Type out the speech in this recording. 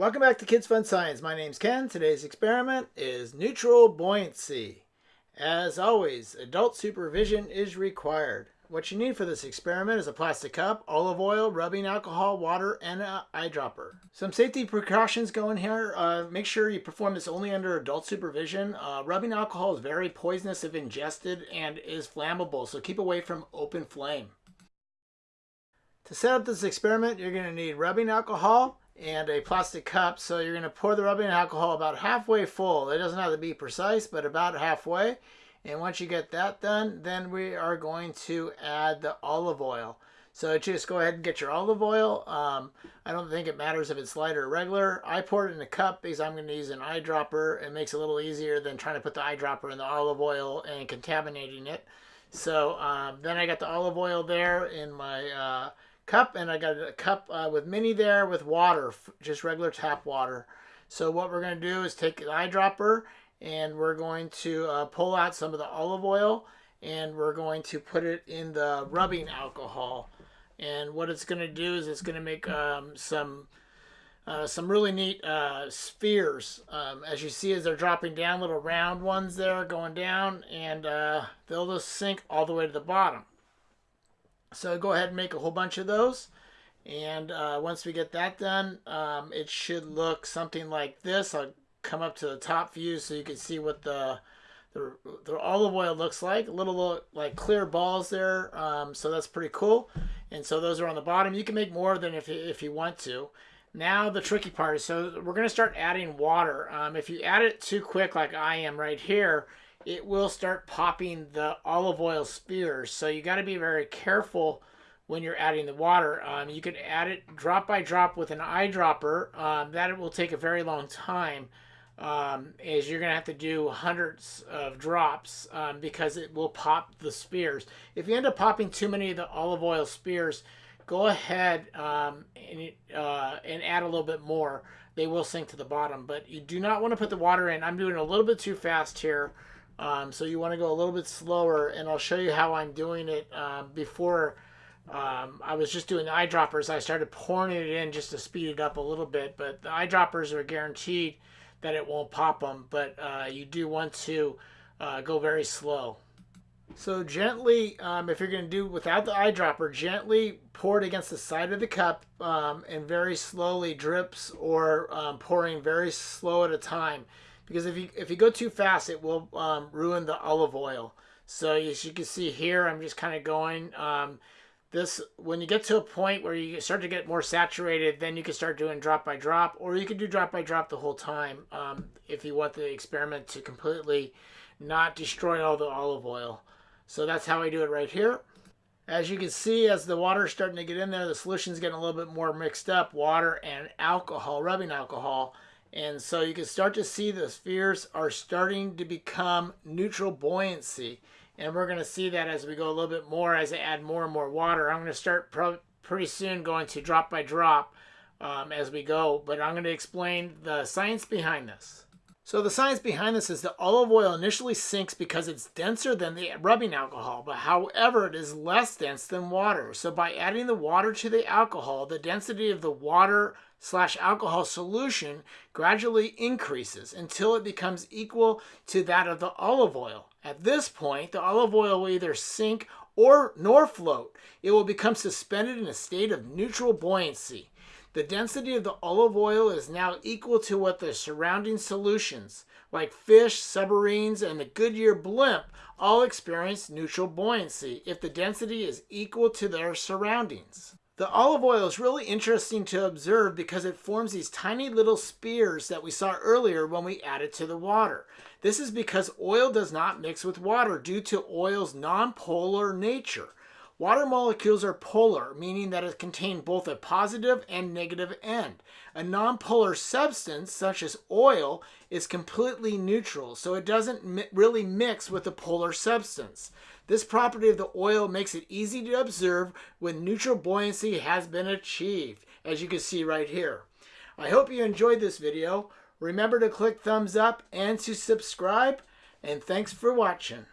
Welcome back to Kids Fun Science. My name's Ken. Today's experiment is neutral buoyancy. As always, adult supervision is required. What you need for this experiment is a plastic cup, olive oil, rubbing alcohol, water, and an eyedropper. Some safety precautions go in here. Uh, make sure you perform this only under adult supervision. Uh, rubbing alcohol is very poisonous if ingested and is flammable, so keep away from open flame. To set up this experiment, you're going to need rubbing alcohol, and a plastic cup. So you're going to pour the rubbing alcohol about halfway full. It doesn't have to be precise, but about halfway. And once you get that done, then we are going to add the olive oil. So just go ahead and get your olive oil. Um, I don't think it matters if it's light or regular. I pour it in a cup because I'm going to use an eyedropper. It makes it a little easier than trying to put the eyedropper in the olive oil and contaminating it. So um, then I got the olive oil there in my uh, cup and I got a cup uh, with mini there with water, just regular tap water. So what we're going to do is take an eyedropper and we're going to uh, pull out some of the olive oil and we're going to put it in the rubbing alcohol. And what it's going to do is it's going to make um, some uh, some really neat uh, spheres. Um, as you see as they're dropping down, little round ones there going down and uh, they'll just sink all the way to the bottom. So go ahead and make a whole bunch of those. And uh, once we get that done, um, it should look something like this. I'll come up to the top view so you can see what the, the, the olive oil looks like. A little, little like clear balls there. Um, so that's pretty cool. And so those are on the bottom. You can make more than if you, if you want to. Now the tricky part is, so we're going to start adding water. Um, if you add it too quick like I am right here, it will start popping the olive oil spheres. So you got to be very careful when you're adding the water. Um, you could add it drop by drop with an eyedropper. Um, that it will take a very long time um, is you're going to have to do hundreds of drops um, because it will pop the spheres. If you end up popping too many of the olive oil spheres, go ahead um, and, uh, and add a little bit more. They will sink to the bottom, but you do not want to put the water in. I'm doing a little bit too fast here. Um, so you want to go a little bit slower, and I'll show you how I'm doing it um, before um, I was just doing eyedroppers. I started pouring it in just to speed it up a little bit, but the eyedroppers are guaranteed that it won't pop them, but uh, you do want to uh, go very slow. So gently, um, if you're going to do without the eyedropper, gently pour it against the side of the cup um, and very slowly drips or um, pouring very slow at a time because if you if you go too fast, it will um, ruin the olive oil. So as you can see here, I'm just kind of going. Um, this when you get to a point where you start to get more saturated, then you can start doing drop by drop, or you can do drop by drop the whole time um, if you want the experiment to completely not destroy all the olive oil. So that's how I do it right here. As you can see, as the water is starting to get in there, the solution's getting a little bit more mixed up, water and alcohol, rubbing alcohol. And so you can start to see the spheres are starting to become neutral buoyancy. And we're going to see that as we go a little bit more, as I add more and more water. I'm going to start pretty soon going to drop by drop um, as we go. But I'm going to explain the science behind this. So the science behind this is that olive oil initially sinks because it's denser than the rubbing alcohol, but however, it is less dense than water. So by adding the water to the alcohol, the density of the water slash alcohol solution gradually increases until it becomes equal to that of the olive oil. At this point, the olive oil will either sink or nor float. It will become suspended in a state of neutral buoyancy. The density of the olive oil is now equal to what the surrounding solutions, like fish, submarines, and the Goodyear blimp, all experience neutral buoyancy if the density is equal to their surroundings. The olive oil is really interesting to observe because it forms these tiny little spheres that we saw earlier when we added to the water. This is because oil does not mix with water due to oil's nonpolar nature. Water molecules are polar, meaning that it contains both a positive and negative end. A nonpolar substance, such as oil, is completely neutral, so it doesn't mi really mix with a polar substance. This property of the oil makes it easy to observe when neutral buoyancy has been achieved, as you can see right here. I hope you enjoyed this video. Remember to click thumbs up and to subscribe, and thanks for watching.